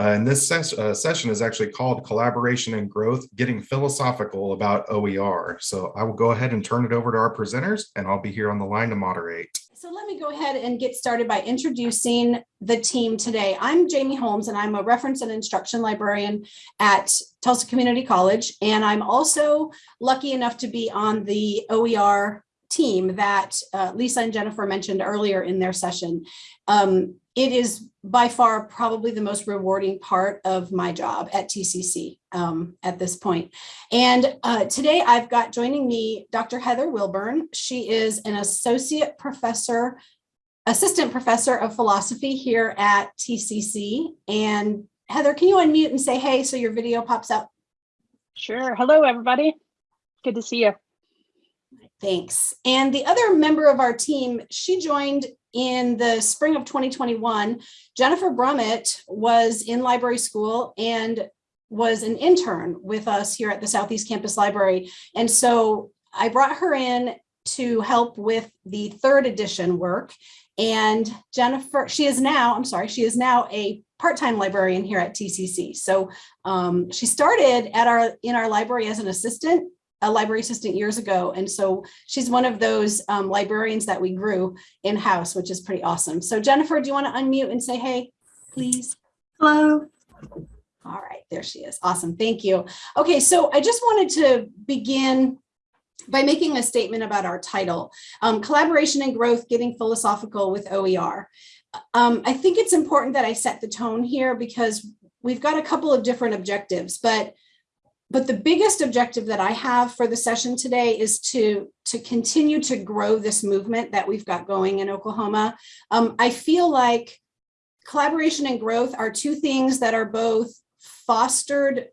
Uh, and this ses uh, session is actually called Collaboration and Growth, Getting Philosophical About OER. So I will go ahead and turn it over to our presenters and I'll be here on the line to moderate. So let me go ahead and get started by introducing the team today. I'm Jamie Holmes and I'm a reference and instruction librarian at Tulsa Community College. And I'm also lucky enough to be on the OER team that uh, Lisa and Jennifer mentioned earlier in their session. Um, it is by far probably the most rewarding part of my job at TCC um, at this point. And uh, today I've got joining me Dr. Heather Wilburn. She is an associate professor, assistant professor of philosophy here at TCC. And Heather, can you unmute and say hey so your video pops up? Sure. Hello, everybody. Good to see you. Thanks. And the other member of our team, she joined in the spring of 2021. Jennifer Brummett was in library school and was an intern with us here at the Southeast Campus Library. And so I brought her in to help with the third edition work. And Jennifer, she is now, I'm sorry, she is now a part-time librarian here at TCC. So um, she started at our in our library as an assistant a library assistant years ago. And so she's one of those um, librarians that we grew in-house, which is pretty awesome. So Jennifer, do you want to unmute and say hey, please? Hello. All right, there she is. Awesome. Thank you. Okay, so I just wanted to begin by making a statement about our title, um, Collaboration and Growth, Getting Philosophical with OER. Um, I think it's important that I set the tone here because we've got a couple of different objectives, but but the biggest objective that I have for the session today is to, to continue to grow this movement that we've got going in Oklahoma. Um, I feel like collaboration and growth are two things that are both fostered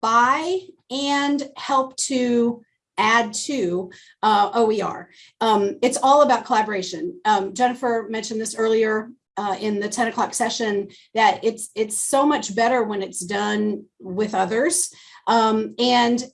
by and help to add to uh, OER. Um, it's all about collaboration. Um, Jennifer mentioned this earlier uh, in the 10 o'clock session that it's it's so much better when it's done with others. Um, and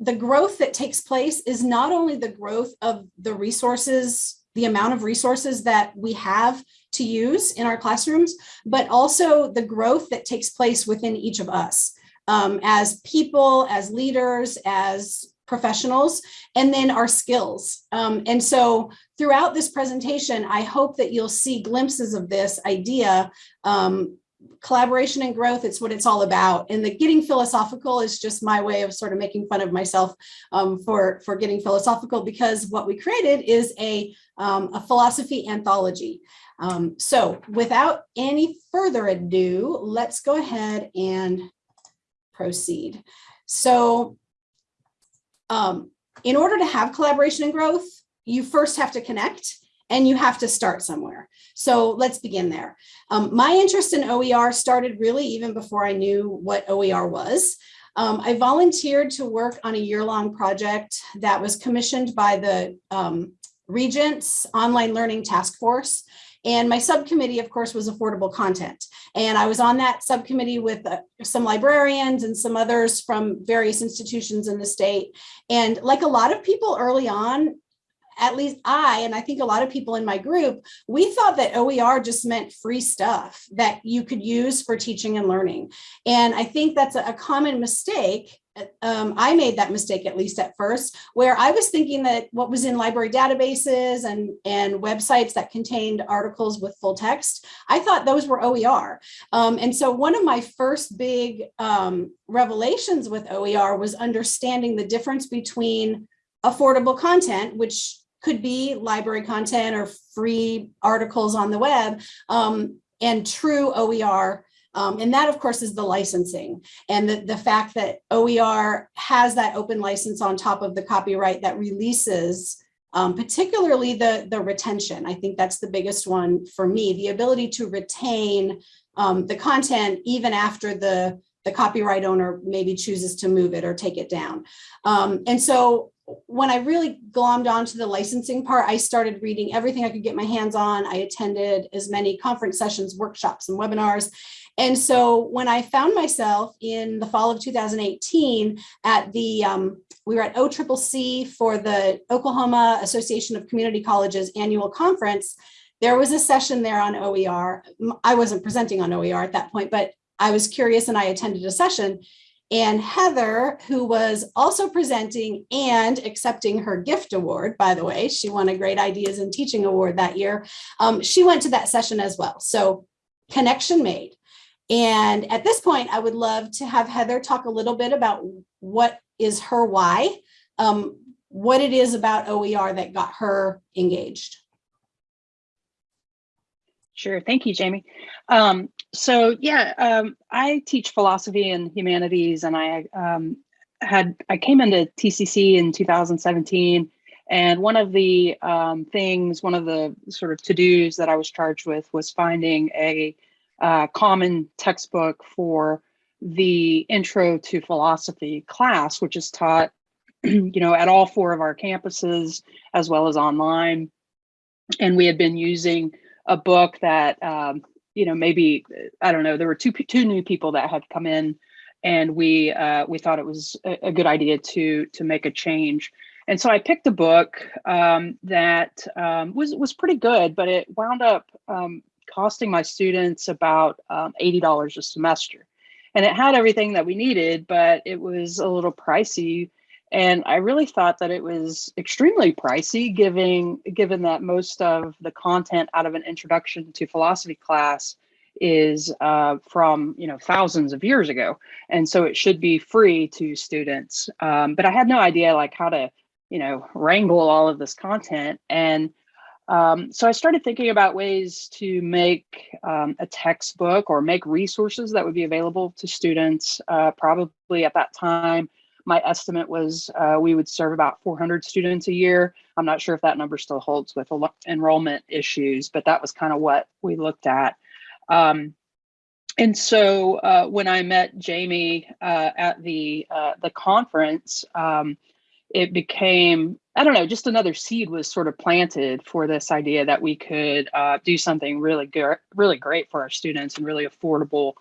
the growth that takes place is not only the growth of the resources, the amount of resources that we have to use in our classrooms, but also the growth that takes place within each of us um, as people, as leaders, as professionals, and then our skills. Um, and so throughout this presentation, I hope that you'll see glimpses of this idea um, collaboration and growth, it's what it's all about. And the getting philosophical is just my way of sort of making fun of myself um, for, for getting philosophical because what we created is a, um, a philosophy anthology. Um, so without any further ado, let's go ahead and proceed. So um, in order to have collaboration and growth, you first have to connect and you have to start somewhere. So let's begin there. Um, my interest in OER started really even before I knew what OER was. Um, I volunteered to work on a year-long project that was commissioned by the um, Regents Online Learning Task Force. And my subcommittee, of course, was affordable content. And I was on that subcommittee with uh, some librarians and some others from various institutions in the state. And like a lot of people early on, at least I, and I think a lot of people in my group, we thought that OER just meant free stuff that you could use for teaching and learning. And I think that's a, common mistake. Um, I made that mistake at least at first, where I was thinking that what was in library databases and, and websites that contained articles with full text, I thought those were OER. Um, and so one of my first big um, revelations with OER was understanding the difference between affordable content, which could be library content or free articles on the web um, and true OER. Um, and that, of course, is the licensing and the, the fact that OER has that open license on top of the copyright that releases um, particularly the, the retention. I think that's the biggest one for me, the ability to retain um, the content even after the, the copyright owner maybe chooses to move it or take it down. Um, and so when I really glommed onto the licensing part, I started reading everything I could get my hands on. I attended as many conference sessions, workshops, and webinars. And so when I found myself in the fall of 2018 at the, um, we were at OCCC for the Oklahoma Association of Community Colleges annual conference, there was a session there on OER. I wasn't presenting on OER at that point, but I was curious and I attended a session and Heather, who was also presenting and accepting her gift award, by the way, she won a Great Ideas in Teaching Award that year. Um, she went to that session as well. So connection made. And at this point, I would love to have Heather talk a little bit about what is her why, um, what it is about OER that got her engaged. Sure. Thank you, Jamie. Um, so yeah, um, I teach philosophy and humanities and I um, had, I came into TCC in 2017 and one of the um, things, one of the sort of to-dos that I was charged with was finding a uh, common textbook for the intro to philosophy class, which is taught, you know, at all four of our campuses as well as online. And we had been using a book that um, you know maybe I don't know there were two two new people that had come in and we uh, we thought it was a, good idea to to make a change. And so I picked a book um, that um, was was pretty good but it wound up um, costing my students about um, $80 a semester. And it had everything that we needed but it was a little pricey and I really thought that it was extremely pricey, given, given that most of the content out of an introduction to philosophy class is uh, from you know thousands of years ago, and so it should be free to students. Um, but I had no idea like how to you know wrangle all of this content, and um, so I started thinking about ways to make um, a textbook or make resources that would be available to students. Uh, probably at that time my estimate was uh, we would serve about 400 students a year. I'm not sure if that number still holds with enrollment issues, but that was kind of what we looked at. Um, and so uh, when I met Jamie uh, at the uh, the conference, um, it became I don't know, just another seed was sort of planted for this idea that we could uh, do something really good, really great for our students and really affordable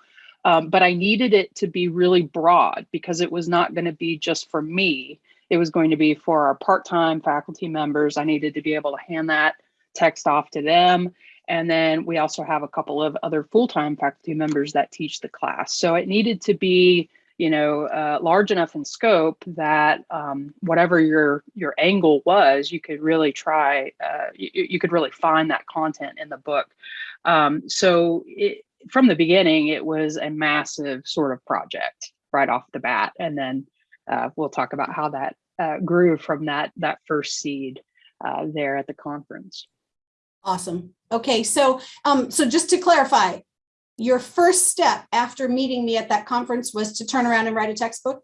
um, but I needed it to be really broad because it was not going to be just for me. It was going to be for our part-time faculty members. I needed to be able to hand that text off to them. And then we also have a couple of other full-time faculty members that teach the class. So it needed to be, you know, uh, large enough in scope that um, whatever your your angle was, you could really try, uh, you, you could really find that content in the book. Um, so it, from the beginning, it was a massive sort of project right off the bat. And then uh, we'll talk about how that uh, grew from that, that first seed uh, there at the conference. Awesome. Okay, so um, so just to clarify, your first step after meeting me at that conference was to turn around and write a textbook?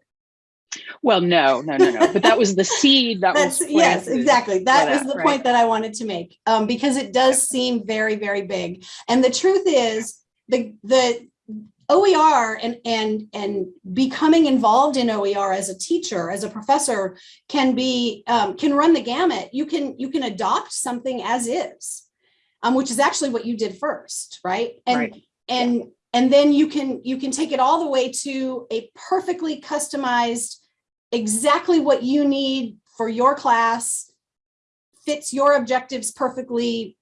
Well, no, no, no, no. But that was the seed that That's, was yes, exactly. That, that, was the right. point that I wanted to make um, because it does seem very, very big. And the truth is, the the OER and and and becoming involved in OER as a teacher, as a professor, can be um, can run the gamut. You can you can adopt something as is, um, which is actually what you did first, right? And Right. and and then you can you can take it all the way to a perfectly customized, exactly what you need for your class, fits your objectives perfectly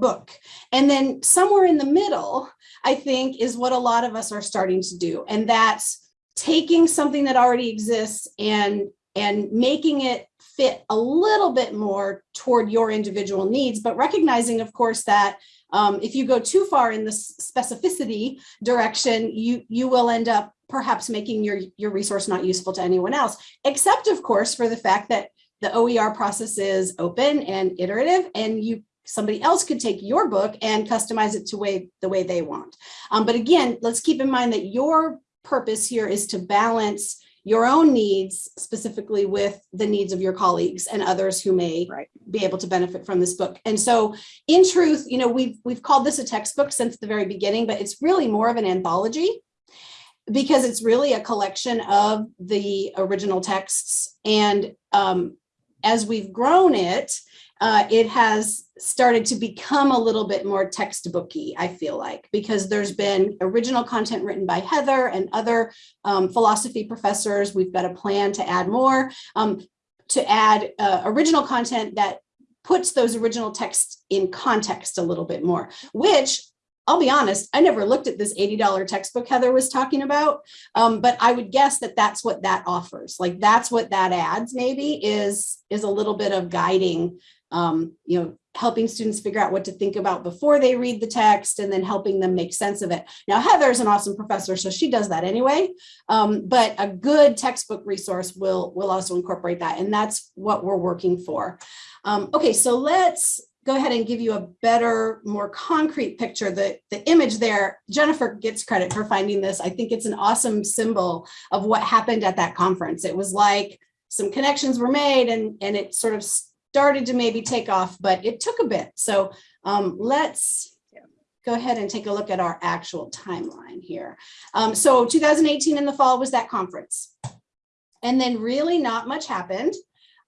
book. And then somewhere in the middle, I think is what a lot of us are starting to do. And that's taking something that already exists and and making it fit a little bit more toward your individual needs, but recognizing, of course, that um, if you go too far in the specificity direction, you, you will end up perhaps making your, your resource not useful to anyone else, except, of course, for the fact that the OER process is open and iterative, and you somebody else could take your book and customize it to way the way they want. Um, but again, let's keep in mind that your purpose here is to balance your own needs specifically with the needs of your colleagues and others who may Right. be able to benefit from this book. And so in truth, you know, we've we've called this a textbook since the very beginning, but it's really more of an anthology because it's really a collection of the original texts. And um, as we've grown it, uh, it has started to become a little bit more textbooky, I feel like, because there's been original content written by Heather and other um, philosophy professors. We've got a plan to add more, um, to add uh, original content that puts those original texts in context a little bit more, which I'll be honest, I never looked at this $80 textbook Heather was talking about, um, but I would guess that that's what that offers. Like that's what that adds maybe is, is a little bit of guiding, um, you know, helping students figure out what to think about before they read the text and then helping them make sense of it. Now, Heather is an awesome professor, so she does that anyway, um, but a good textbook resource will, will also incorporate that, and that's what we're working for. Um, okay, so let's go ahead and give you a better, more concrete picture. The, the image there, Jennifer gets credit for finding this. I think it's an awesome symbol of what happened at that conference. It was like some connections were made and, and it sort of started to maybe take off, but it took a bit. So um, let's go ahead and take a look at our actual timeline here. Um, so 2018 in the fall was that conference. And then really not much happened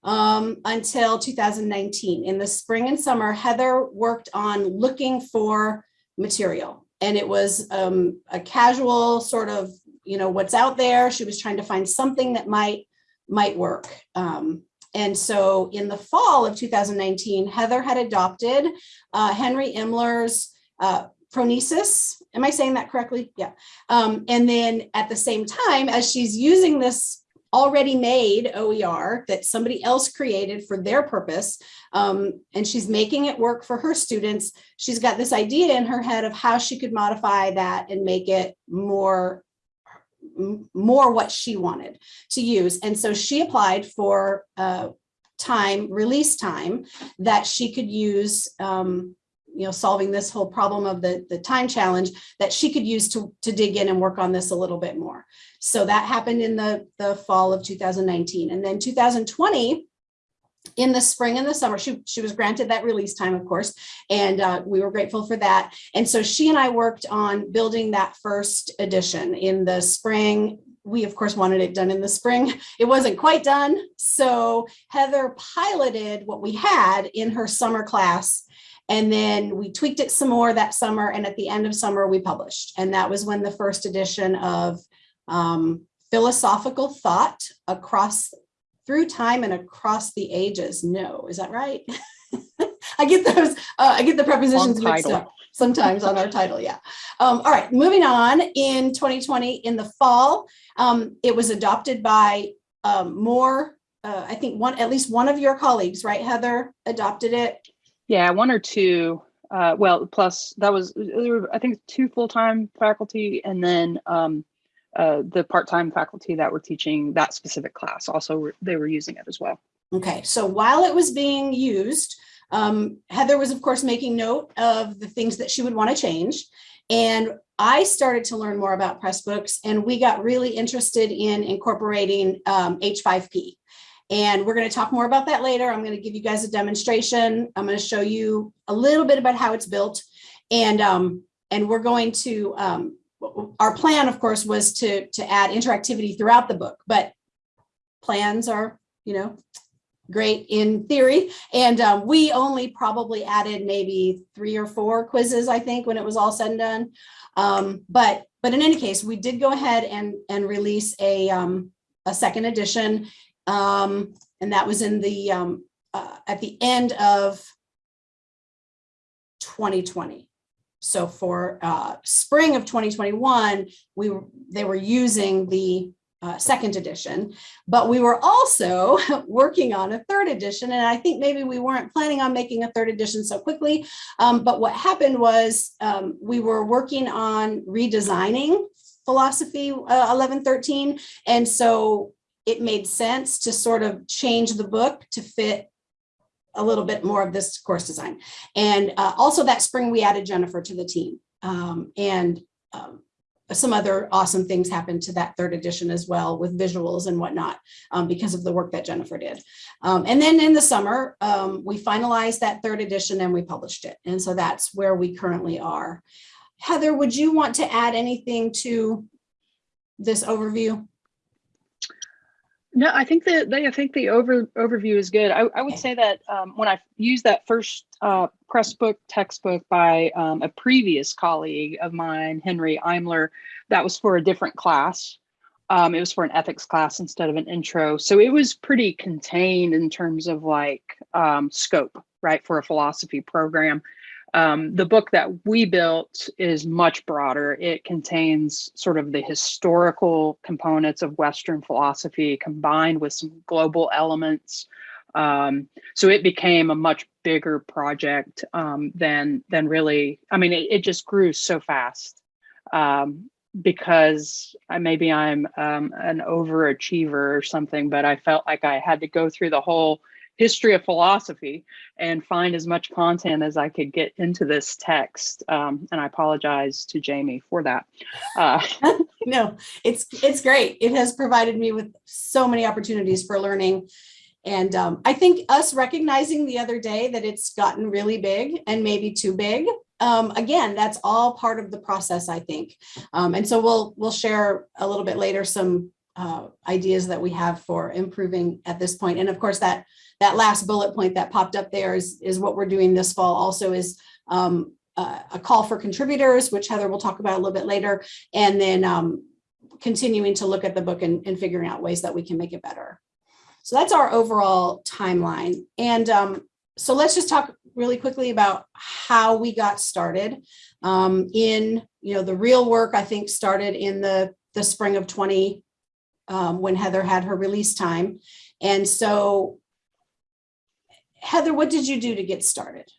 um, until 2019. In the spring and summer, Heather worked on looking for material. And it was um, a casual sort of, you know, what's out there. She was trying to find something that might, might work. Um, and so in the fall of 2019, Heather had adopted uh, Henry Imler's uh, Phronesis. Am I saying that correctly? Yeah. Um, and then at the same time, as she's using this already made OER that somebody else created for their purpose, um, and she's making it work for her students, she's got this idea in her head of how she could modify that and make it more more what she wanted to use. And so she applied for uh, time, release time that she could use, um, you know, solving this whole problem of the, the time challenge that she could use to, to dig in and work on this a little bit more. So that happened in the, the fall of 2019. And then 2020, in the spring and the summer. She, she was granted that release time, of course, and uh, we were grateful for that. And so she and I worked on building that first edition in the spring. We, of course, wanted it done in the spring. It wasn't quite done. So Heather piloted what we had in her summer class. And then we tweaked it some more that summer. And at the end of summer, we published. And that was when the first edition of um, Philosophical Thought Across through time and across the ages. No, is that right? I get those, uh, I get the prepositions mixed up sometimes on our title, yeah. Um, all right, moving on in 2020, in the fall, um, it was adopted by um, more, uh, I think one, at least one of your colleagues, right, Heather, adopted it? Yeah, one or two. Uh, well, plus that was, there were, I think, two full-time faculty and then um, uh, the part-time faculty that were teaching that specific class also they were using it as well. Okay, so while it was being used, um, Heather was of course making note of the things that she would want to change. And I started to learn more about Pressbooks and we got really interested in incorporating um, H5P. And we're going to talk more about that later. I'm going to give you guys a demonstration. I'm going to show you a little bit about how it's built. And, um, and we're going to um, our plan, of course, was to, to add interactivity throughout the book, but plans are, you know, great in theory. And um, we only probably added maybe three or four quizzes, I think, when it was all said and done. Um, but, but in any case, we did go ahead and, and release a, um, a second edition. Um, and that was in the, um, uh, at the end of 2020. So for uh, spring of 2021, we they were using the uh, second edition, but we were also working on a third edition. And I think maybe we weren't planning on making a third edition so quickly. Um, but what happened was um, we were working on redesigning philosophy uh, 1113. And so it made sense to sort of change the book to fit a little bit more of this course design. And uh, also that spring, we added Jennifer to the team. Um, and um, some other awesome things happened to that third edition as well with visuals and whatnot um, because of the work that Jennifer did. Um, and then in the summer, um, we finalized that third edition and we published it. And so that's where we currently are. Heather, would you want to add anything to this overview? No, I think that they, I think the over overview is good. I, I would say that um, when I used that first uh, Pressbook textbook by um, a previous colleague of mine, Henry Imler, that was for a different class. Um, it was for an ethics class instead of an intro. So it was pretty contained in terms of like um, scope, right, for a philosophy program. Um, the book that we built is much broader. It contains sort of the historical components of Western philosophy combined with some global elements. Um, so it became a much bigger project um, than than really. I mean, it, it just grew so fast um, because I, maybe I'm um, an overachiever or something, but I felt like I had to go through the whole history of philosophy and find as much content as I could get into this text. Um, and I apologize to Jamie for that. Uh, no, it's it's great. It has provided me with so many opportunities for learning. And um, I think us recognizing the other day that it's gotten really big and maybe too big. Um, again, that's all part of the process, I think. Um, and so we'll we'll share a little bit later some uh, ideas that we have for improving at this point. And of course, that that last bullet point that popped up there is, is what we're doing this fall also is um, uh, a call for contributors, which Heather will talk about a little bit later, and then um, continuing to look at the book and, and, figuring out ways that we can make it better. So that's our overall timeline. And um, so let's just talk really quickly about how we got started. Um, in, you know, the real work, I think, started in the, the spring of 20 um, when Heather had her release time. And so Heather, what did you do to get started?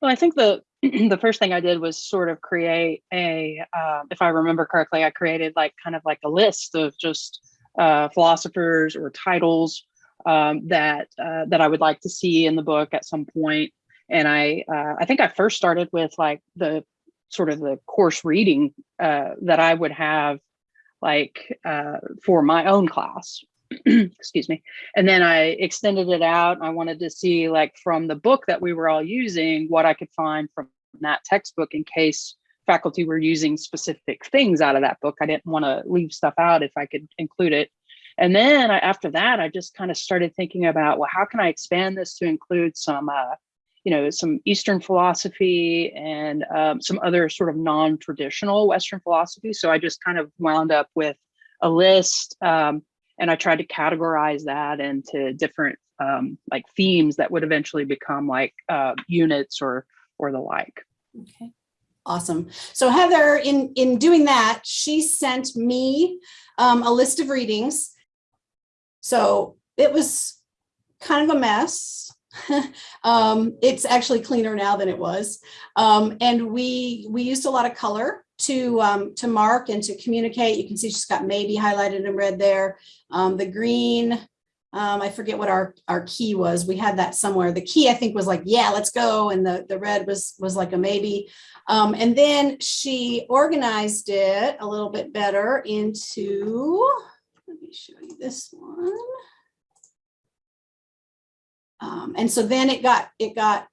Well, I think the the first thing I did was sort of create a, uh, if I remember correctly, I created like kind of like a list of just uh, philosophers or titles um, that uh, that I would like to see in the book at some point. And I uh, I think I first started with like the sort of the course reading uh, that I would have like uh, for my own class excuse me. And then I extended it out. I wanted to see like from the book that we were all using, what I could find from that textbook in case faculty were using specific things out of that book. I didn't want to leave stuff out if I could include it. And then I, after that, I just kind of started thinking about, well, how can I expand this to include some, uh, you know, some Eastern philosophy and um, some other sort of non-traditional Western philosophy. So I just kind of wound up with a list. Um, and I tried to categorize that into different um, like themes that would eventually become like uh, units or or the like. Okay, awesome. So Heather, in in doing that, she sent me um, a list of readings. So it was kind of a mess. um, it's actually cleaner now than it was. Um, and we we used a lot of color to um, to mark and to communicate. You can see she's got maybe highlighted in red there. Um, the green, um, I forget what our, our key was. We had that somewhere. The key I think was like, yeah, let's go. And the, the red was, was like a maybe. Um, and then she organized it a little bit better into, let me show you this one. Um, and so then it got, it got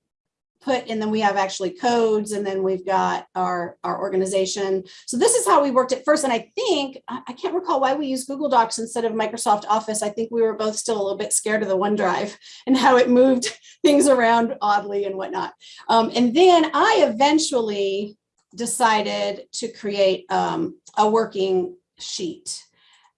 put and then we have actually codes and then we've got our our organization. So this is how we worked at first and i think i can't recall why we use google docs instead of microsoft office. I think we were both still a little bit scared of the onedrive and how it moved things around oddly and whatnot. Um, and then i eventually decided to create um, a working sheet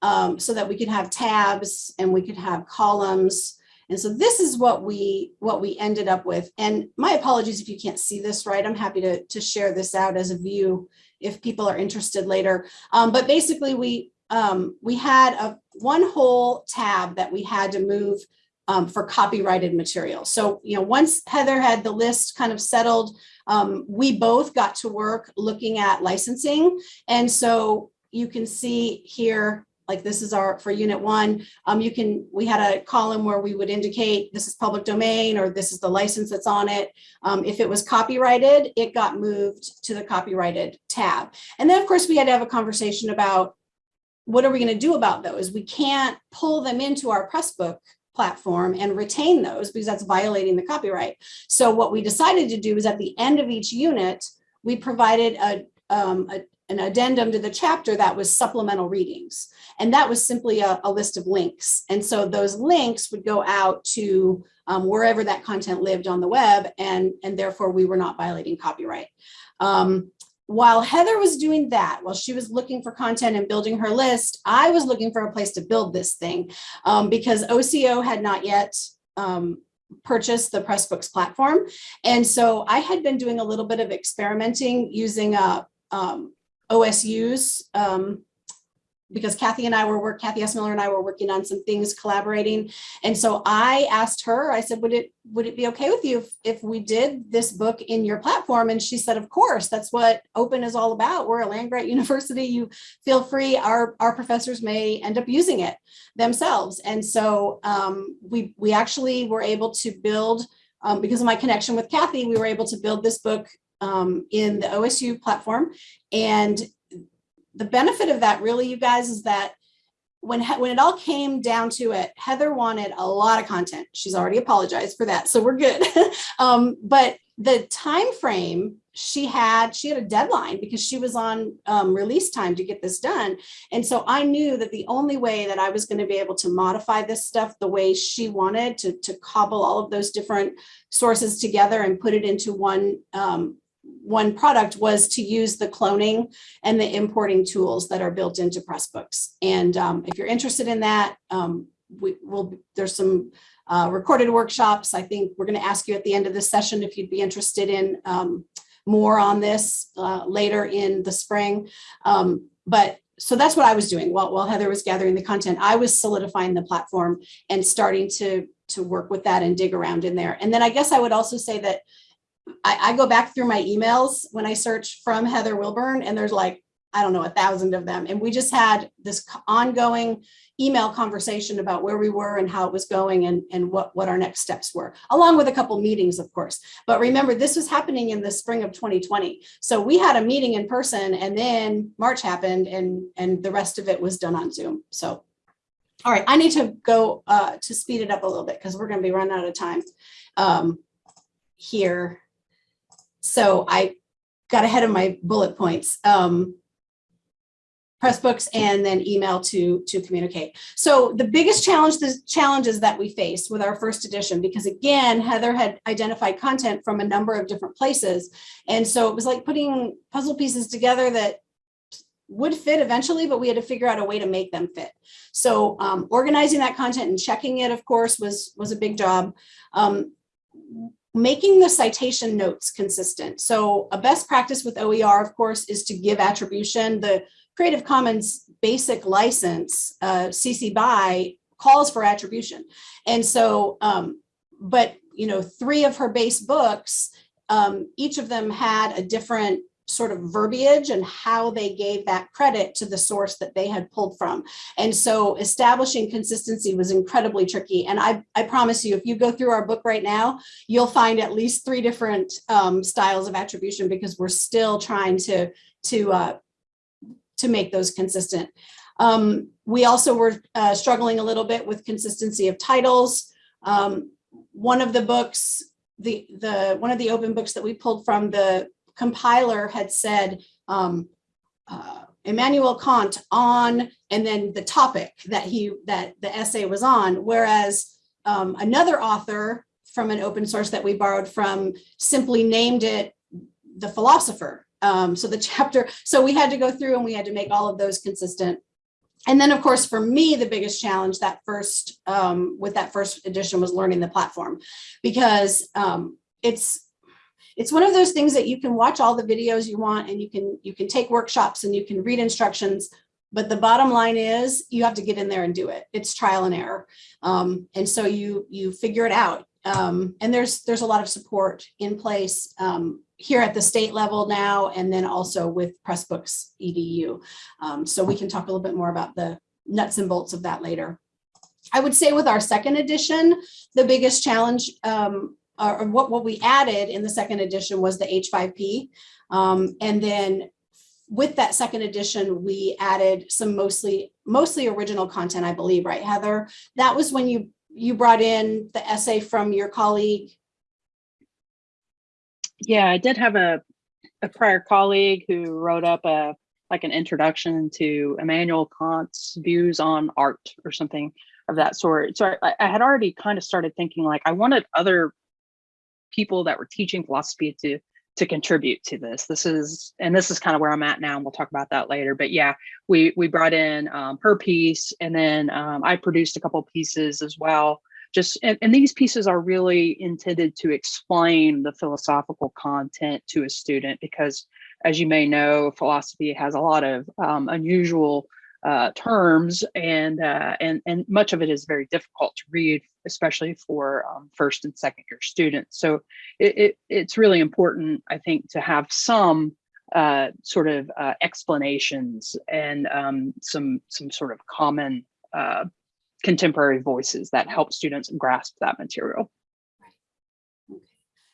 um, so that we could have tabs and we could have columns and so this is what we what we ended up with. And my apologies if you can't see this right. I'm happy to, to share this out as a view if people are interested later. Um, but basically we um, we had a one whole tab that we had to move um, for copyrighted material. So, you know, once Heather had the list kind of settled, um, we both got to work looking at licensing. And so you can see here like this is our for unit one. Um, you can we had a column where we would indicate this is public domain or this is the license that's on it. Um, if it was copyrighted it got moved to the copyrighted tab. And then of course we had to have a conversation about what are we going to do about those? We can't pull them into our pressbook platform and retain those because that's violating the copyright. So what we decided to do is at the end of each unit we provided a, um, a, an addendum to the chapter that was supplemental readings. And that was simply a, a list of links. And so those links would go out to um, wherever that content lived on the web, and, and therefore we were not violating copyright. Um, while Heather was doing that, while she was looking for content and building her list, I was looking for a place to build this thing um, because OCO had not yet um, purchase the Pressbooks platform. And so I had been doing a little bit of experimenting using a, um, OSU's um, because Kathy and I were work, Kathy Essmiller and I were working on some things collaborating. And so I asked her, I said, would it would it be okay with you if, if we did this book in your platform? And she said, of course, that's what open is all about. We're a land grant university. You feel free. Our, our professors may end up using it themselves. And so um, we, we actually were able to build, um, because of my connection with Kathy, we were able to build this book um, in the OSU platform. And the benefit of that really, you guys, is that when, when it all came down to it, Heather wanted a lot of content. She's already apologized for that, so we're good. um, but the time frame she had, she had a deadline because she was on um, release time to get this done. And so I knew that the only way that I was going to be able to modify this stuff the way she wanted to, to cobble all of those different sources together and put it into one um, one product was to use the cloning and the importing tools that are built into Pressbooks. And um, if you're interested in that, um, we will, there's some uh, recorded workshops. I think we're going to ask you at the end of this session if you'd be interested in um, more on this uh, later in the spring. Um, but so that's what I was doing while, while Heather was gathering the content. I was solidifying the platform and starting to, to work with that and dig around in there. And then I guess I would also say that I, I go back through my emails when I search from Heather Wilburn and there's like, I don't know, a thousand of them. And we just had this ongoing email conversation about where we were and how it was going and, and what, what our next steps were, along with a couple meetings, of course. But remember, this was happening in the spring of 2020. So we had a meeting in person and then March happened and, and the rest of it was done on Zoom. So, all right, I need to go uh, to speed it up a little bit because we're going to be running out of time um, here. So I got ahead of my bullet points. Um, Pressbooks and then email to to communicate. So the biggest challenge, the challenges that we faced with our first edition, because again, Heather had identified content from a number of different places. And so it was like putting puzzle pieces together that would fit eventually, but we had to figure out a way to make them fit. So um, organizing that content and checking it, of course, was, was a big job. Um, making the citation notes consistent. So a best practice with OER, of course, is to give attribution. The Creative Commons basic license, uh, CC BY, calls for attribution. And so, um, but, you know, three of her base books, um, each of them had a different sort of verbiage and how they gave that credit to the source that they had pulled from. And so establishing consistency was incredibly tricky. And I, I promise you, if you go through our book right now, you'll find at least three different um, styles of attribution because we're still trying to, to, uh, to make those consistent. Um, we also were uh, struggling a little bit with consistency of titles. Um, one of the books, the, the, one of the open books that we pulled from the compiler had said um, uh, Immanuel Kant on, and then the topic that he that the essay was on, whereas um, another author from an open source that we borrowed from simply named it the philosopher. Um, so the chapter, so we had to go through and we had to make all of those consistent. And then of course, for me, the biggest challenge that first, um, with that first edition was learning the platform because um, it's it's one of those things that you can watch all the videos you want and you can you can take workshops and you can read instructions but the bottom line is you have to get in there and do it. It's trial and error. Um, and so you you figure it out. Um, and there's there's a lot of support in place um, here at the state level now and then also with pressbooks edu um, so we can talk a little bit more about the nuts and bolts of that later. I would say with our second edition the biggest challenge um, or what, what we added in the second edition was the H5P. Um, and then with that second edition, we added some mostly mostly original content, I believe, right, Heather? That was when you you brought in the essay from your colleague. Yeah, I did have a, a prior colleague who wrote up a like an introduction to Immanuel Kant's views on art or something of that sort. So I, I had already kind of started thinking like I wanted other people that were teaching philosophy to to contribute to this. This is, and this is kind of where I'm at now, and we'll talk about that later. But yeah, we we brought in um, her piece, and then um, I produced a couple pieces as well just and, and these pieces are really intended to explain the philosophical content to a student because as you may know philosophy has a lot of um, unusual uh, terms and uh, and and much of it is very difficult to read especially for um, first and second year students so it, it, it's really important i think to have some uh, sort of uh, explanations and um, some some sort of common uh, contemporary voices that help students grasp that material.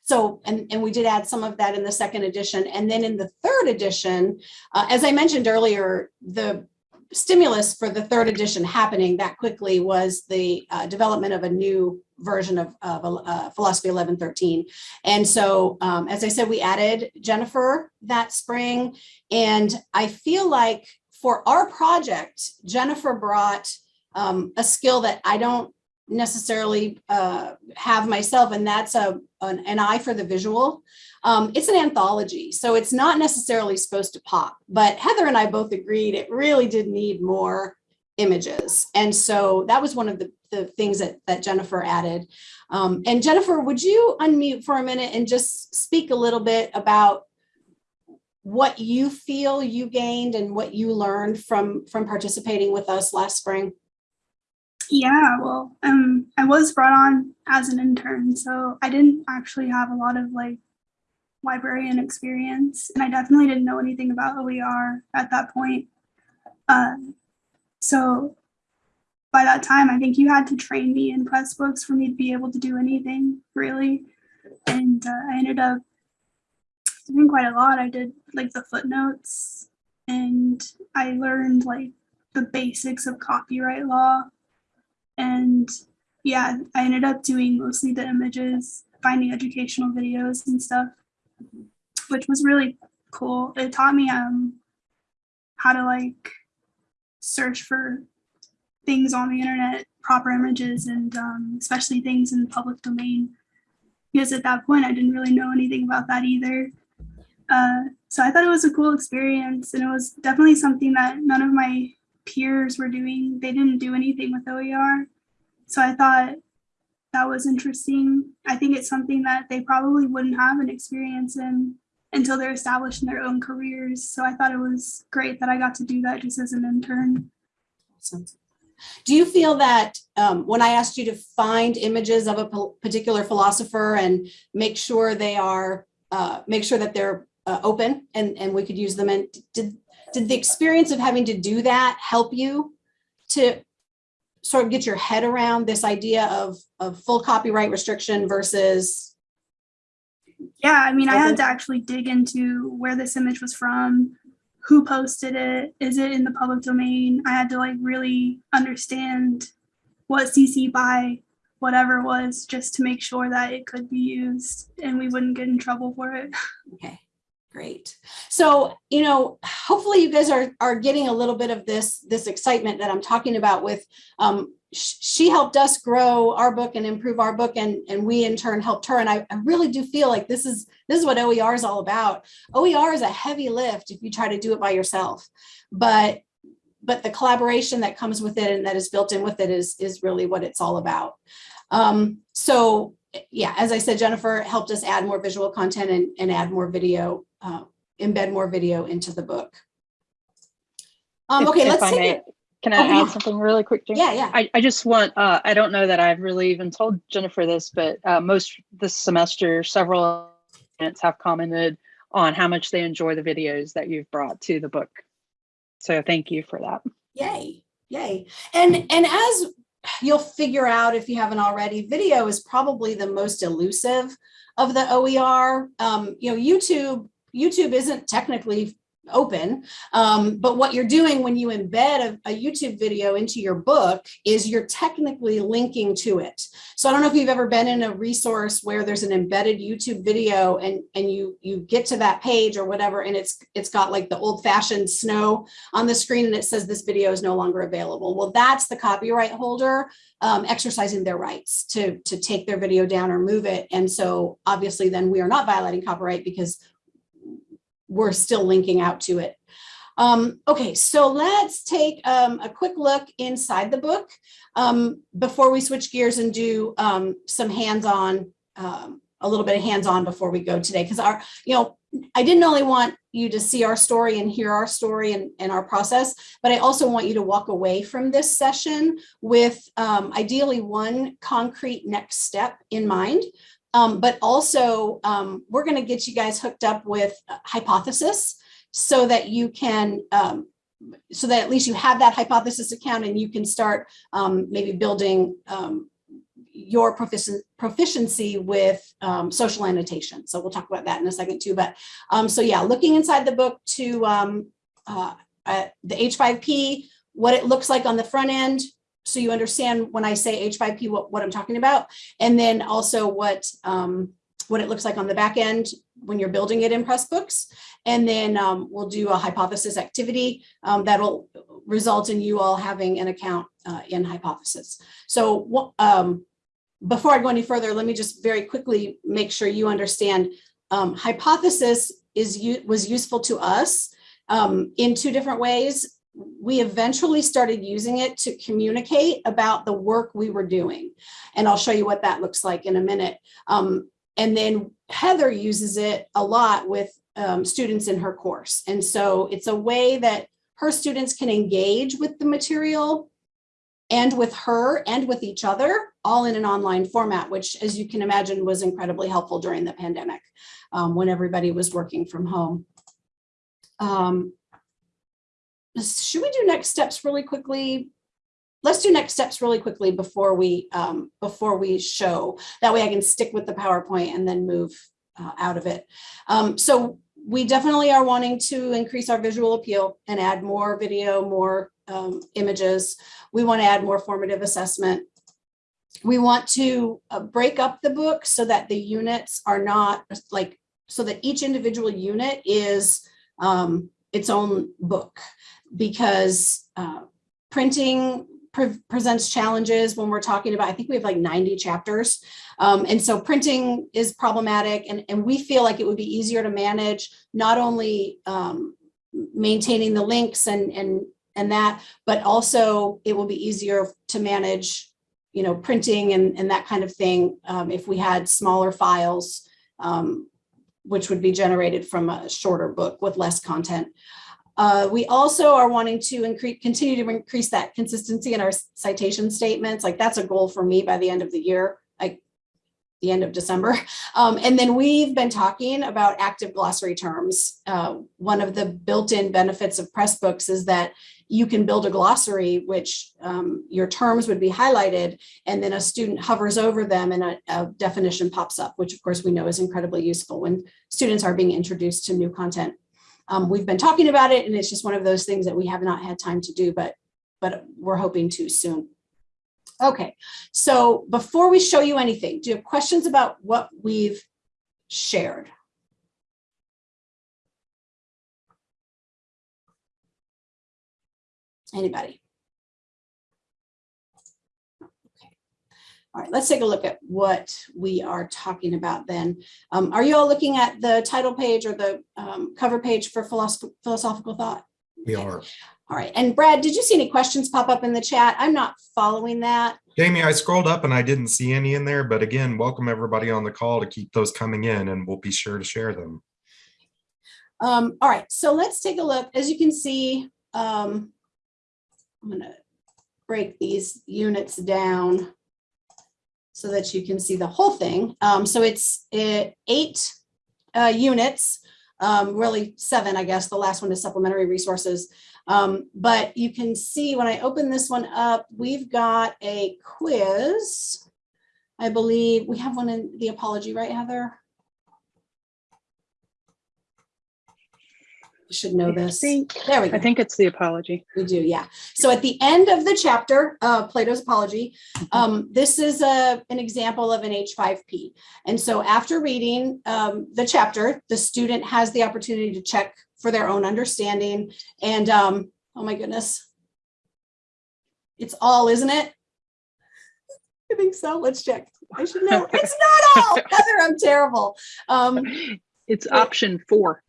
So, and, and we did add some of that in the second edition. And then in the third edition, uh, as I mentioned earlier, the stimulus for the third edition happening that quickly was the uh, development of a new version of, of uh, Philosophy 1113. And so, um, as I said, we added Jennifer that spring. And I feel like for our project, Jennifer brought um, a skill that I don't necessarily uh, have myself, and that's a, an, an eye for the visual. Um, it's an anthology, so it's not necessarily supposed to pop, but Heather and I both agreed it really did need more images. And so that was one of the, the things that, that Jennifer added. Um, and Jennifer, would you unmute for a minute and just speak a little bit about what you feel you gained and what you learned from, from participating with us last spring? Yeah, well, um, I was brought on as an intern, so I didn't actually have a lot of like librarian experience, and I definitely didn't know anything about OER at that point. Uh, so by that time, I think you had to train me in Pressbooks for me to be able to do anything really, and uh, I ended up doing quite a lot. I did like the footnotes, and I learned like the basics of copyright law and yeah, I ended up doing mostly the images, finding educational videos and stuff, which was really cool. It taught me um how to like search for things on the internet, proper images, and um, especially things in the public domain. Because at that point, I didn't really know anything about that either. Uh, so I thought it was a cool experience, and it was definitely something that none of my peers were doing. They didn't do anything with OER. So I thought that was interesting. I think it's something that they probably wouldn't have an experience in until they're established in their own careers. So I thought it was great that I got to do that just as an intern. Awesome. Do you feel that um, when I asked you to find images of a particular philosopher and make sure they are, uh, make sure that they're uh, open and, and we could use them and did, did the experience of having to do that help you to sort of get your head around this idea of, of full copyright restriction versus yeah i mean i had to actually dig into where this image was from who posted it is it in the public domain? I had to like really understand what cc by whatever was just to make sure that it could be used and we wouldn't get in trouble for it. Okay Great. So, you know, hopefully you guys are, are getting a little bit of this, this excitement that I'm talking about with, um, she helped us grow our book and improve our book and, and we in turn helped her. And I, I really do feel like this is, this is what OER is all about. OER is a heavy lift if you try to do it by yourself, but, but the collaboration that comes with it and that is built in with it is, is really what it's all about. Um, so yeah, as I said, Jennifer helped us add more visual content and, and add more video, uh, embed more video into the book. Um, okay, if, let's if take. Can I Oh, add yeah. something really quick, Jane? Yeah, yeah. I, I just want, uh, I don't know that I've really even told Jennifer this, but uh, most this semester, several students have commented on how much they enjoy the videos that you've brought to the book. So thank you for that. Yay, yay. And, and as you'll figure out if you haven't already, video is probably the most elusive of the OER. Um, you know, YouTube, YouTube isn't technically open, um, but what you're doing when you embed a, a YouTube video into your book is you're technically linking to it. So I don't know if you've ever been in a resource where there's an embedded YouTube video and, and you, you get to that page or whatever, and it's, it's got like the old fashioned snow on the screen and it says this video is no longer available. Well, that's the copyright holder um, exercising their rights to, to take their video down or move it. And so obviously then we are not violating copyright because we're still linking out to it. Um, okay, so let's take um, a quick look inside the book um, before we switch gears and do um, some hands-on, um, a little bit of hands-on before we go today. Because our, you know, I didn't only want you to see our story and hear our story and, and our process, but I also want you to walk away from this session with um, ideally one concrete next step in mind. Um, but also, um, we're going to get you guys hooked up with hypothesis so that you can, um, so that at least you have that hypothesis account and you can start um, maybe building um, your proficien- proficiency with um, social annotation. So we'll talk about that in a second too. But so yeah, looking inside the book to uh, uh, the H5P, what it looks like on the front end, so you understand when I say H5P, what, what I'm talking about, and then also what um, what it looks like on the back end when you're building it in Pressbooks. And then um, we'll do a hypothesis activity um, that'll result in you all having an account uh, in hypothesis. So um, before I go any further, let me just very quickly make sure you understand um, hypothesis is was useful to us um, in two different ways. We eventually started using it to communicate about the work we were doing. And I'll show you what that looks like in a minute. Um, and then Heather uses it a lot with um, students in her course. And so it's a way that her students can engage with the material and with her and with each other, all in an online format, which as you can imagine was incredibly helpful during the pandemic um, when everybody was working from home. Um, should we do next steps really quickly? Let's do next steps really quickly before we um, before we show. That way I can stick with the PowerPoint and then move uh, out of it. Um, so we definitely are wanting to increase our visual appeal and add more video, more um, images. We want to add more formative assessment. We want to uh, break up the book so that the units are not like, so that each individual unit is um, its own book because uh, printing pre presents challenges when we're talking about, I think we have like 90 chapters. Um, and so printing is problematic and, and we feel like it would be easier to manage not only um, maintaining the links and, and, and that, but also it will be easier to manage, you know, printing and, and that kind of thing um, if we had smaller files, um, which would be generated from a shorter book with less content. Uh, we also are wanting to increase, continue to increase that consistency in our citation statements. Like that's a goal for me by the end of the year, like the end of December. Um, and then we've been talking about active glossary terms. Uh, one of the built-in benefits of Pressbooks is that you can build a glossary, which um, your terms would be highlighted, and then a student hovers over them and a, a definition pops up, which of course we know is incredibly useful when students are being introduced to new content. Um, we've been talking about it and it's just one of those things that we have not had time to do, but, but we're hoping to soon. Okay, so before we show you anything, do you have questions about what we've shared? Anybody? All right, let's take a look at what we are talking about then. Um, are you all looking at the title page or the um, cover page for philosoph philosophical thought? We are. All right, and Brad, did you see any questions pop up in the chat? I'm not following that. Jamie, I scrolled up and I didn't see any in there, but again, welcome everybody on the call to keep those coming in and we'll be sure to share them. Um, all right, so let's take a look. As you can see, um, I'm gonna break these units down so that you can see the whole thing. Um, so it's eight uh, units, um, really seven, I guess. The last one is supplementary resources. Um, but you can see when I open this one up, we've got a quiz. I believe we have one in the apology, right, Heather? Should know I this. think, There we go. I think it's the apology. We do, yeah. So at the end of the chapter, uh, Plato's Apology, um, this is a, an example of an H5P. And so after reading um, the chapter, the student has the opportunity to check for their own understanding. And um, oh my goodness, it's all, isn't it? I think so. Let's check. I should know. It's not all. Heather, I'm terrible. Um, It's Wait. option four.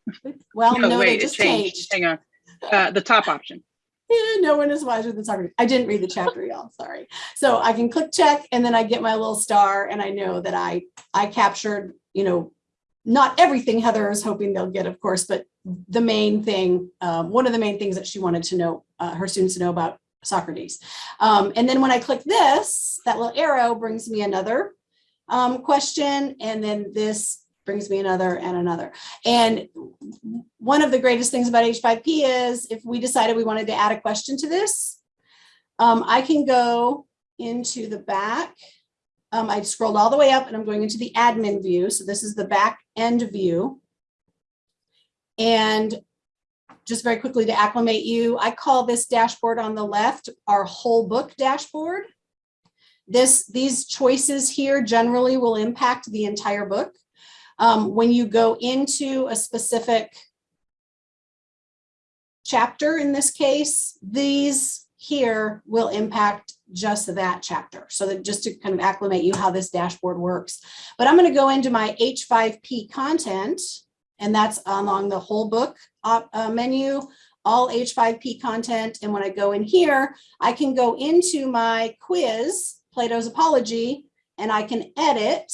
well, no, they it just changed. Hang on. Uh, the top option. Yeah, no one is wiser than Socrates. I didn't read the chapter, y'all. Sorry. So I can click check and then I get my little star and I know that I I captured, you know, not everything Heather is hoping they'll get, of course, but the main thing, um, one of the main things that she wanted to know, uh, her students to know about Socrates. Um, and then when I click this, that little arrow brings me another um, question, and then this brings me another and another. And one of the greatest things about H5P is if we decided we wanted to add a question to this, um, I can go into the back. Um, I scrolled all the way up and I'm going into the admin view. So this is the back end view. And just very quickly to acclimate you, I call this dashboard on the left our whole book dashboard. This, these choices here generally will impact the entire book. Um, when you go into a specific chapter in this case, these here will impact just that chapter. So that just to kind of acclimate you how this dashboard works. But I'm going to go into my H5P content, and that's along the whole book uh, uh, menu, all H5P content. And when I go in here, I can go into my quiz, Plato's Apology, and I can edit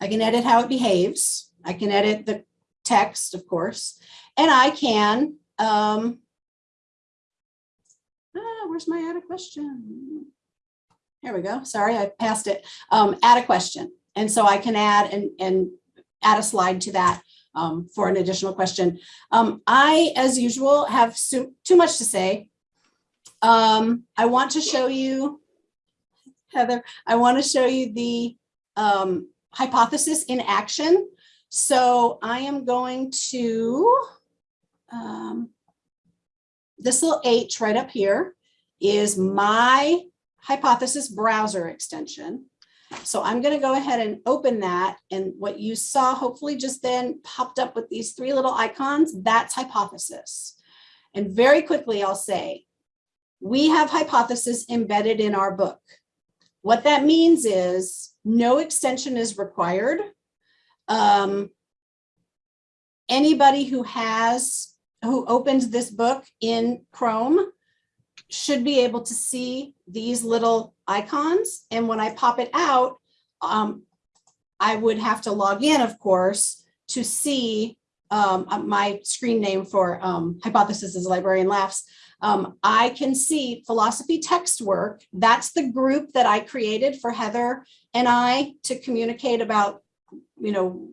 I can edit how it behaves. I can edit the text, of course, and I can, um, ah, where's my add a question? Here we go. Sorry, I passed it. Um, add a question. And so I can add and, and add a slide to that um, for an additional question. Um, I, as usual, have so, too much to say. Um, I want to show you, Heather, I want to show you the um, hypothesis in action. So I am going to, um, this little H right up here is my hypothesis browser extension. So I'm going to go ahead and open that. And what you saw hopefully just then popped up with these three little icons, that's hypothesis. And very quickly, I'll say, we have hypothesis embedded in our book. What that means is no extension is required. Um, anybody who has, who opens this book in Chrome should be able to see these little icons. And when I pop it out, um, I would have to log in, of course, to see um, my screen name for um, Hypothesis is Librarian Laughs. Um, I can see philosophy text work. That's the group that I created for Heather and I to communicate about, you know,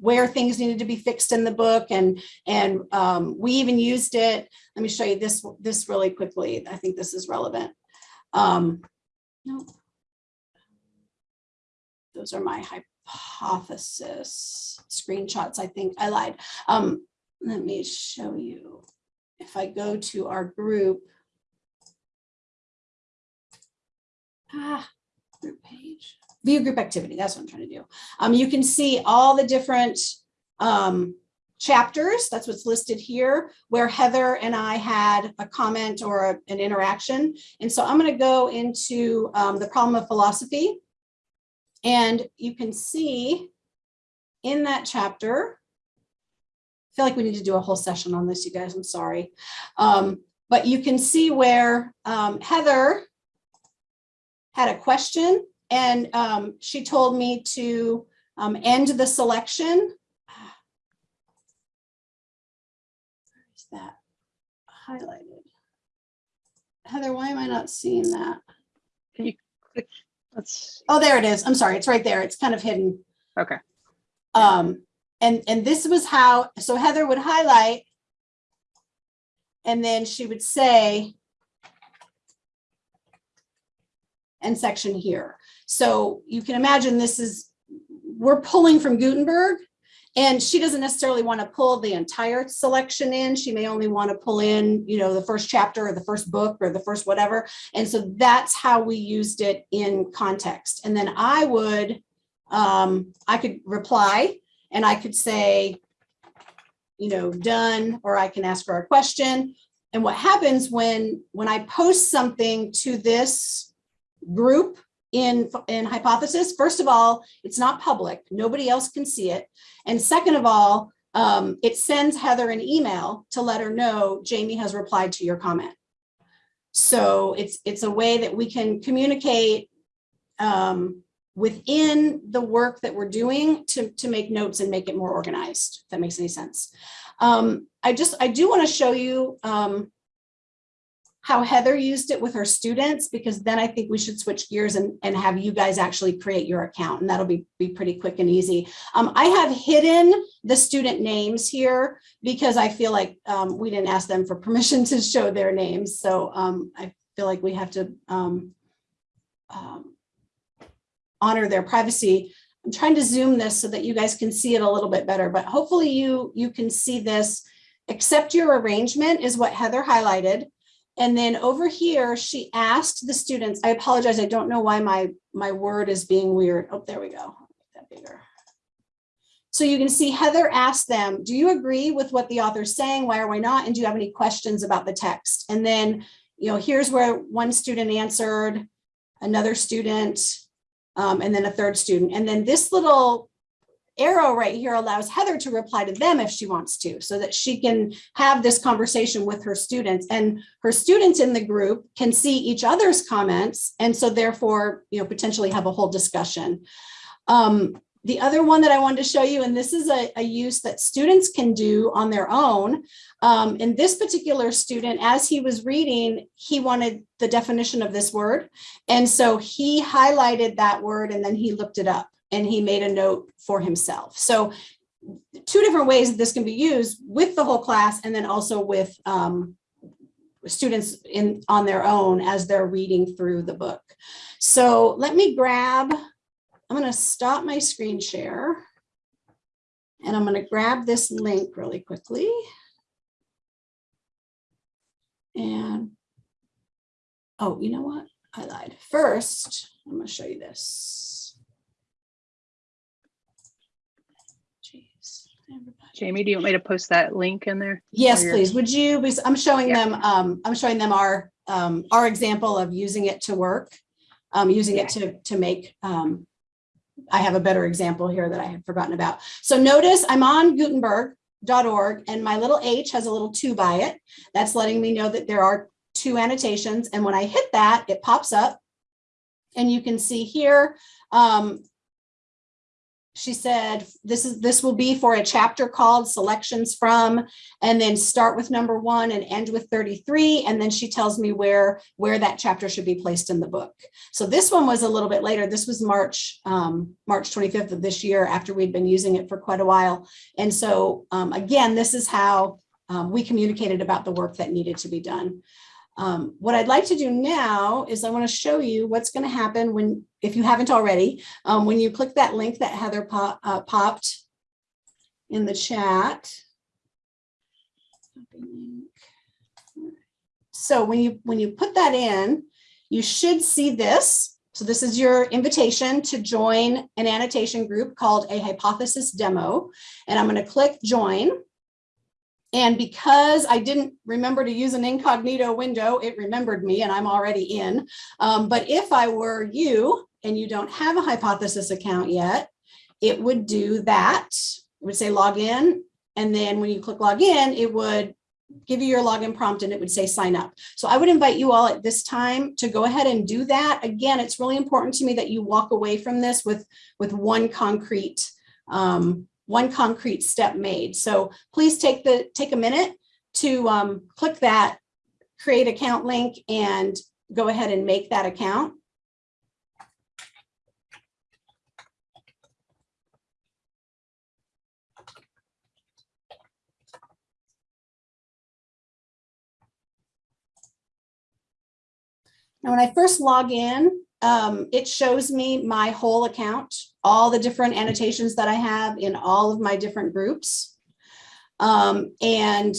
where things needed to be fixed in the book and and um, we even used it. Let me show you this this really quickly. I think this is relevant. Um, no, those are my hypothesis screenshots. I think I lied. Um, let me show you. If I go to our group, ah, group page view group activity. That's what I'm trying to do. Um, you can see all the different um, chapters. That's what's listed here, where Heather and I had a comment or a, an interaction. And so I'm going to go into um, the problem of philosophy. And you can see in that chapter, feel like we need to do a whole session on this, you guys. I'm sorry. Um, but you can see where um, Heather had a question and um, she told me to um, end the selection. Where's that highlighted? Heather, why am I not seeing that? Can you click? Let's, Oh, there it is. I'm sorry. It's right there. It's kind of hidden. okay. Um, and, and this was how, so Heather would highlight and then she would say, and section here. So you can imagine this is, we're pulling from Gutenberg and she doesn't necessarily want to pull the entire selection in. She may only want to pull in, you know, the first chapter or the first book or the first whatever. And so that's how we used it in context. And then I would, um, I could reply and I could say, you know, done, or I can ask her a question. And what happens when, when I post something to this group in, in hypothesis. First of all, it's not public. Nobody else can see it. And second of all, um, it sends Heather an email to let her know Jamie has replied to your comment. So it's, it's a way that we can communicate um, within the work that we're doing to, to make notes and make it more organized, if that makes any sense. Um, I just, I do want to show you um, how Heather used it with her students, because then I think we should switch gears and, and have you guys actually create your account, and that'll be, be pretty quick and easy. Um, I have hidden the student names here because I feel like um, we didn't ask them for permission to show their names. So um, I feel like we have to um, honor their privacy. I'm trying to zoom this so that you guys can see it a little bit better, but hopefully you, you can see this. Accept your arrangement is what Heather highlighted. And then over here, she asked the students, I apologize, I don't know why my, my word is being weird. Oh, there we go. Make that bigger. So you can see Heather asked them, do you agree with what the author's saying? Why or why not? And do you have any questions about the text? And then, you know, here's where one student answered, another student, um, and then a third student. And then this little arrow right here allows Heather to reply to them if she wants to, so that she can have this conversation with her students and her students in the group can see each other's comments. And so therefore, you know, potentially have a whole discussion. Um, the other one that I wanted to show you, and this is a, a use that students can do on their own. Um, and this particular student, as he was reading, he wanted the definition of this word. And so he highlighted that word and then he looked it up and he made a note for himself. So two different ways that this can be used with the whole class and then also with um, students in on their own as they're reading through the book. So let me grab, I'm going to stop my screen share and I'm going to grab this link really quickly. And oh, you know what? I lied. First, I'm going to show you this. Jeez. Jamie, do you want me to post that link in there? Yes, please. Would you, because I'm showing Yeah. them, um, I'm showing them our, um, our example of using it to work. Um, using it to, to make, um, I have a better example here that I had forgotten about. So notice I'm on Gutenberg.org and my little H has a little two by it. That's letting me know that there are two annotations. And when I hit that, it pops up. And you can see here, um, she said, this is this will be for a chapter called selections from, and then start with number one and end with 33. And then she tells me where, where that chapter should be placed in the book. So this one was a little bit later. This was March, um, March 25th of this year after we'd been using it for quite a while. And so um, again, this is how um, we communicated about the work that needed to be done. Um, what I'd like to do now is I want to show you what's going to happen when, if you haven't already, um, when you click that link that Heather uh, popped in the chat. So when you when you put that in, you should see this. So this is your invitation to join an annotation group called a hypothesis demo. And I'm going to click join. And because I didn't remember to use an incognito window, it remembered me and I'm already in. Um, but if I were you and you don't have a hypothesis account yet, it would do that. It would say log in. And then when you click log in, it would give you your login prompt and it would say sign up. So I would invite you all at this time to go ahead and do that. Again, it's really important to me that you walk away from this with, with one concrete um, one concrete step made. So please take the take a minute to um, click that create account link and go ahead and make that account. Now, when I first log in, um, it shows me my whole account, all the different annotations that I have in all of my different groups. Um, and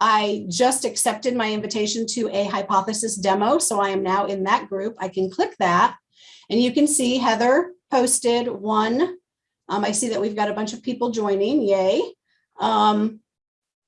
I just accepted my invitation to a hypothesis demo. So I am now in that group. I can click that and you can see Heather posted one. Um, I see that we've got a bunch of people joining, yay. Um,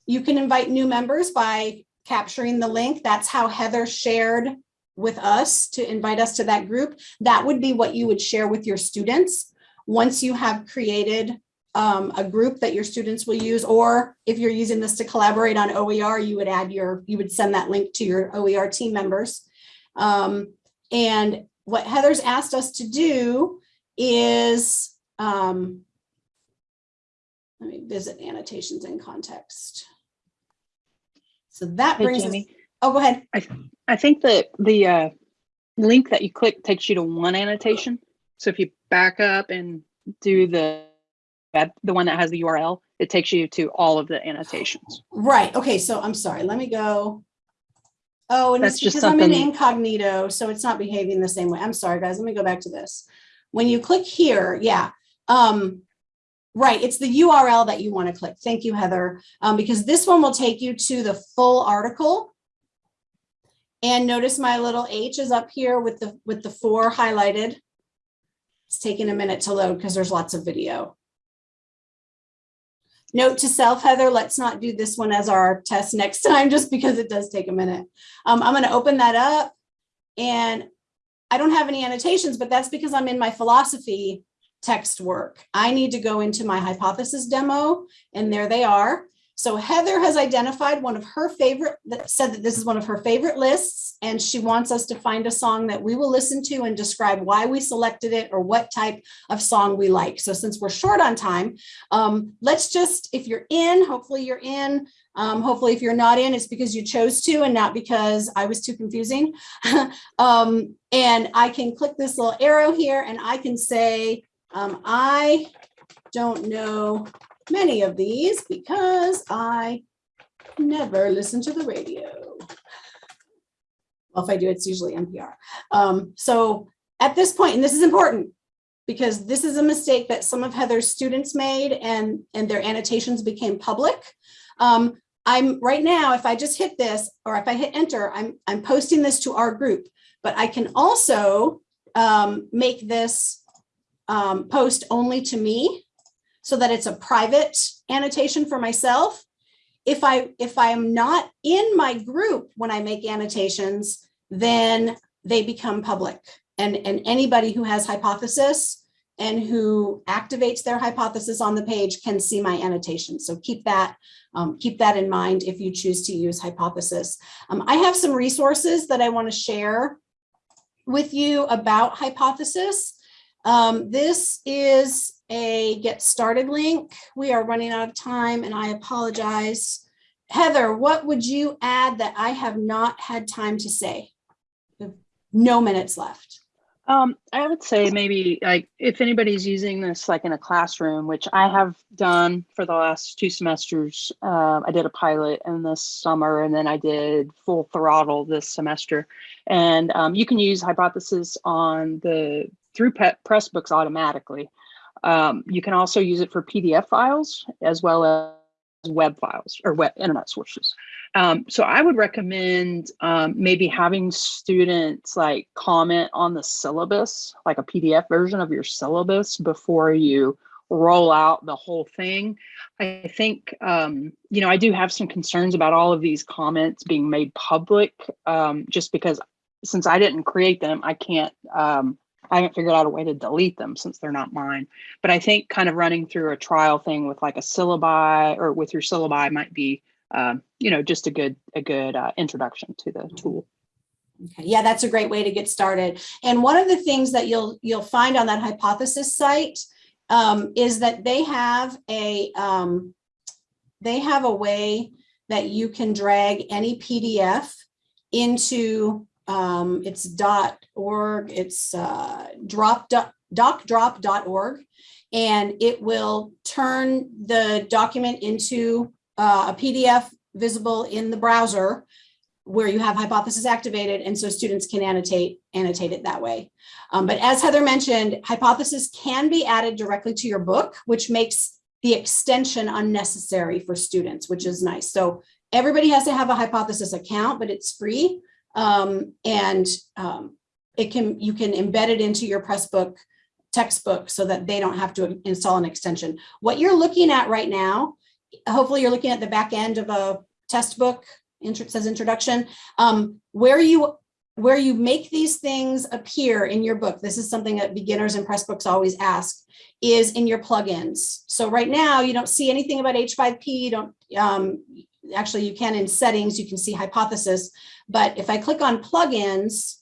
you can invite new members by capturing the link. That's how Heather shared with us to invite us to that group, that would be what you would share with your students. Once you have created um, a group that your students will use, or if you're using this to collaborate on OER, you would add your, you would send that link to your OER team members. Um, and what Heather's asked us to do is, um, let me visit annotations in context. So that Hey, brings us, Jamie, oh, go ahead. I I think that the uh, link that you click takes you to one annotation. So if you back up and do the the one that has the URL, it takes you to all of the annotations. Right, okay, so I'm sorry, let me go. Oh, and it's That's just because I'm in incognito, so it's not behaving the same way. I'm sorry, guys, let me go back to this. When you click here, yeah, um, right, it's the URL that you want to click. Thank you, Heather, um, because this one will take you to the full article. And notice my little H is up here with the, with the four highlighted. It's taking a minute to load because there's lots of video. Note to self, Heather, let's not do this one as our test next time, just because it does take a minute. Um, I'm gonna open that up and I don't have any annotations, but that's because I'm in my philosophy text work. I need to go into my hypothesis demo and there they are. So Heather has identified one of her favorite, said that this is one of her favorite lists, and she wants us to find a song that we will listen to and describe why we selected it or what type of song we like. So since we're short on time, um, let's just, if you're in, hopefully you're in. Um, hopefully if you're not in, it's because you chose to and not because I was too confusing. um, and I can click this little arrow here and I can say, um, I don't know many of these because I never listen to the radio. Well, if I do, it's usually NPR. Um, so at this point, and this is important, because this is a mistake that some of Heather's students made and, and their annotations became public. Um, I'm right now, if I just hit this, or if I hit enter, I'm, I'm posting this to our group, but I can also um, make this um, post only to me so that it's a private annotation for myself. If I, if I am not in my group when I make annotations, then they become public. And, and anybody who has hypothesis and who activates their hypothesis on the page can see my annotation. So keep that, um, keep that in mind if you choose to use hypothesis. Um, I have some resources that I want to share with you about hypothesis. Um, this is a get started link. We are running out of time and I apologize. Heather, what would you add that I have not had time to say? No minutes left. Um, I would say maybe like if anybody's using this like in a classroom, which I have done for the last two semesters. Um, I did a pilot in this summer and then I did full throttle this semester. And um, you can use hypothesis on the through Pressbooks automatically. Um, you can also use it for PDF files as well as web files or web internet sources. Um, so I would recommend um, maybe having students like comment on the syllabus, like a PDF version of your syllabus before you roll out the whole thing. I think, um, you know, I do have some concerns about all of these comments being made public um, just because since I didn't create them, I can't, um, I haven't figured out a way to delete them since they're not mine. But I think kind of running through a trial thing with like a syllabi or with your syllabi might be um, you know, just a good a good uh, introduction to the tool. Okay, yeah, that's a great way to get started. And one of the things that you'll you'll find on that hypothesis site um, is that they have a um, they have a way that you can drag any PDF into um, it's dot org, it's uh, drop docdrop.org, and it will turn the document into uh, a PDF visible in the browser where you have hypothesis activated and so students can annotate annotate it that way. Um, but as Heather mentioned, hypothesis can be added directly to your book, which makes the extension unnecessary for students, which is nice. So everybody has to have a hypothesis account, but it's free. Um, and um, it can you can embed it into your Pressbook textbook so that they don't have to install an extension. What you're looking at right now hopefully you're looking at the back end of a test book, says introduction, um, where you where you make these things appear in your book, this is something that beginners and Pressbooks always ask, is in your plugins. So right now you don't see anything about H5P, you don't, um, actually you can in settings, you can see hypothesis, but if I click on plugins,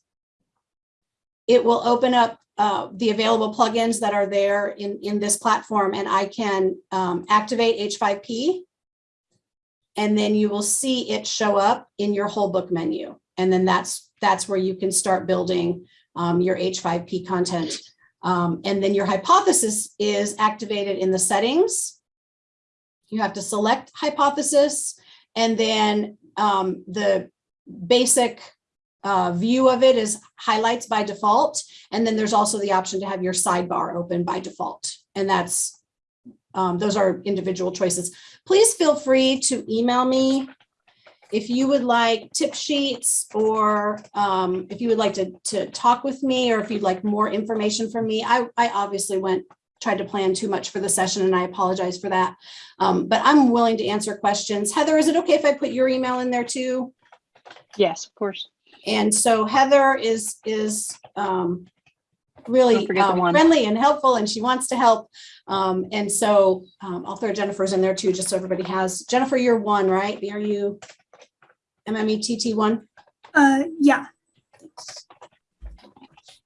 it will open up uh, the available plugins that are there in, in this platform and I can um, activate H5P. And then you will see it show up in your whole book menu. And then that's, that's where you can start building um, your H5P content. Um, and then your hypothesis is activated in the settings. You have to select hypothesis and then um, the basic uh, view of it is highlights by default. And then there's also the option to have your sidebar open by default. And that's, um, those are individual choices. Please feel free to email me if you would like tip sheets or um, if you would like to, to talk with me or if you'd like more information from me. I, I obviously went, tried to plan too much for the session and I apologize for that. Um, but I'm willing to answer questions. Heather, is it okay if I put your email in there too? Yes, of course. And so Heather is, is um, really Don't forget the um, friendly and helpful and she wants to help. Um, and so um, I'll throw Jennifer's in there too, just so everybody has, Jennifer, you're one, right? Are you MMETT one? Uh, yeah.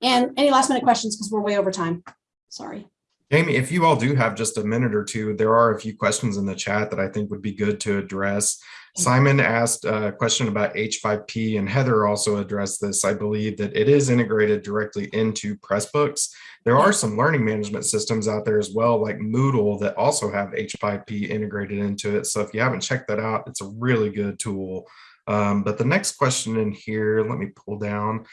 And any last minute questions because we're way over time. Sorry. Jamie, if you all do have just a minute or two, there are a few questions in the chat that I think would be good to address. Simon asked a question about H5P and Heather also addressed this. I believe that it is integrated directly into Pressbooks. There are some learning management systems out there as well, like Moodle, that also have H5P integrated into it. So if you haven't checked that out, it's a really good tool. Um, but the next question in here, let me pull down.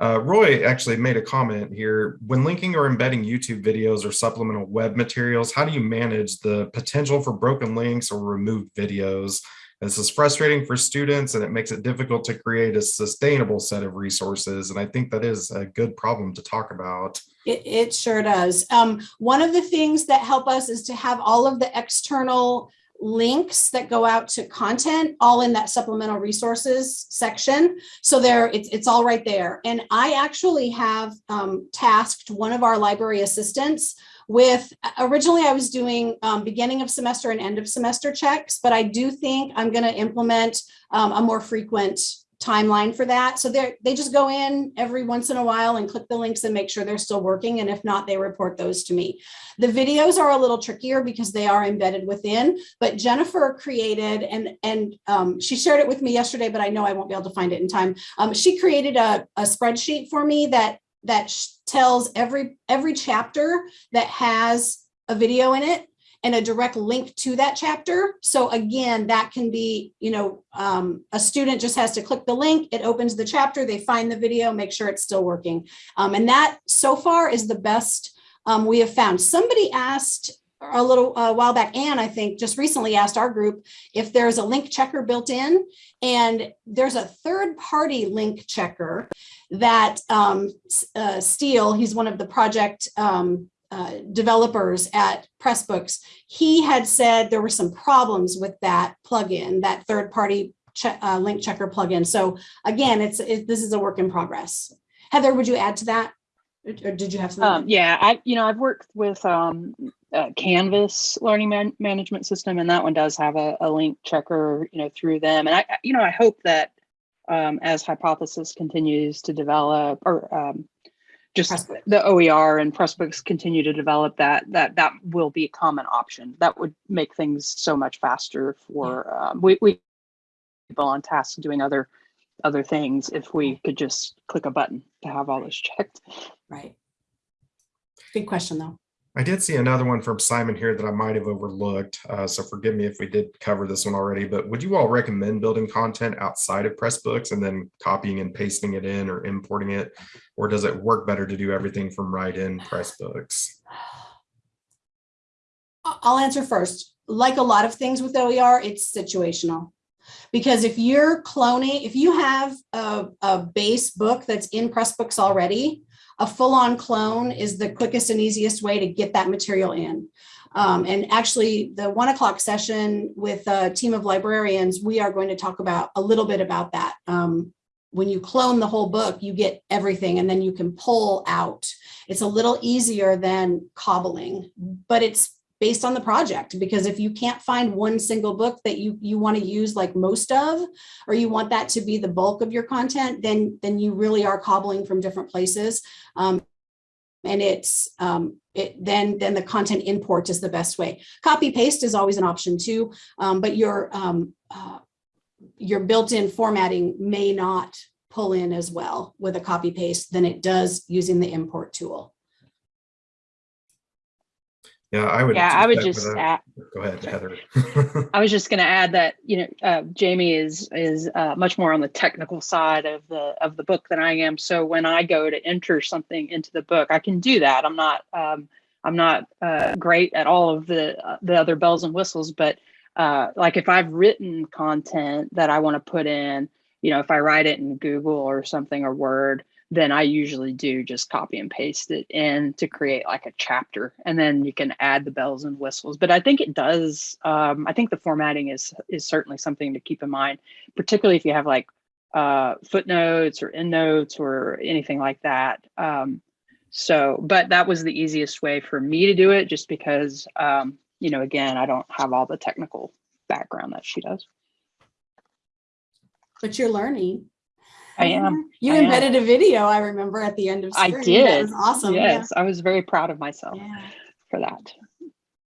Uh, Roy actually made a comment here. When linking or embedding YouTube videos or supplemental web materials, how do you manage the potential for broken links or removed videos? This is frustrating for students and it makes it difficult to create a sustainable set of resources. And I think that is a good problem to talk about. It, it sure does. Um, one of the things that help us is to have all of the external links that go out to content all in that supplemental resources section. So there it's, it's all right there. And I actually have um, tasked one of our library assistants with originally I was doing um, beginning of semester and end of semester checks, but I do think I'm going to implement um, a more frequent timeline for that. So they they just go in every once in a while and click the links and make sure they're still working. And if not, they report those to me. The videos are a little trickier because they are embedded within, but Jennifer created and and um, she shared it with me yesterday, but I know I won't be able to find it in time. Um, she created a, a spreadsheet for me that that tells every every chapter that has a video in it and a direct link to that chapter. So again, that can be, you know, um, a student just has to click the link, it opens the chapter, they find the video, make sure it's still working. Um, and that so far is the best um, we have found. Somebody asked a little uh, while back, Anne, I think just recently asked our group if there's a link checker built in and there's a third party link checker that um, uh, Steel, he's one of the project um, uh, developers at Pressbooks, he had said there were some problems with that plugin, that third-party che uh, link checker plugin. So again, it's it, this is a work in progress. Heather, would you add to that, or did you have something? Um, yeah, I you know I've worked with um, uh, Canvas learning man management system, and that one does have a, a link checker, you know, through them. And I, you know, I hope that um, as Hypothesis continues to develop, or um, just Pressbooks. the OER and Pressbooks continue to develop that, that that will be a common option. That would make things so much faster for um, we, we people on task doing other other things if we could just click a button to have all this checked. Right. Good question, though. I did see another one from Simon here that I might have overlooked. Uh, so forgive me if we did cover this one already, but would you all recommend building content outside of Pressbooks and then copying and pasting it in or importing it? Or does it work better to do everything from right in Pressbooks? I'll answer first. Like a lot of things with OER, it's situational. Because if you're cloning, if you have a, a base book that's in Pressbooks already, a full-on clone is the quickest and easiest way to get that material in. Um, and actually, the one o'clock session with a team of librarians, we are going to talk about a little bit about that. Um, when you clone the whole book, you get everything and then you can pull out. It's a little easier than cobbling, but it's based on the project because if you can't find one single book that you you want to use like most of or you want that to be the bulk of your content then then you really are cobbling from different places. Um, and it's um, it then then the content import is the best way. Copy paste is always an option too um, but your um, uh, your built-in formatting may not pull in as well with a copy paste than it does using the import tool Yeah, I would. Yeah, I would just add, Go ahead, Heather. I was just going to add that you know uh, Jamie is is uh, much more on the technical side of the of the book than I am. So when I go to enter something into the book, I can do that. I'm not um, I'm not uh, great at all of the uh, the other bells and whistles, but uh, like if I've written content that I want to put in, you know, if I write it in Google or something or Word, then I usually do just copy and paste it in to create like a chapter, and then you can add the bells and whistles. But I think it does. Um, I think the formatting is is certainly something to keep in mind, particularly if you have like uh, footnotes or endnotes or anything like that. Um, so, but that was the easiest way for me to do it, just because um, you know, again, I don't have all the technical background that she does. but you're learning I am. you I am. embedded a video i remember at the end of I spring. that did. was awesome yeah. yes, I was very proud of myself yeah for that.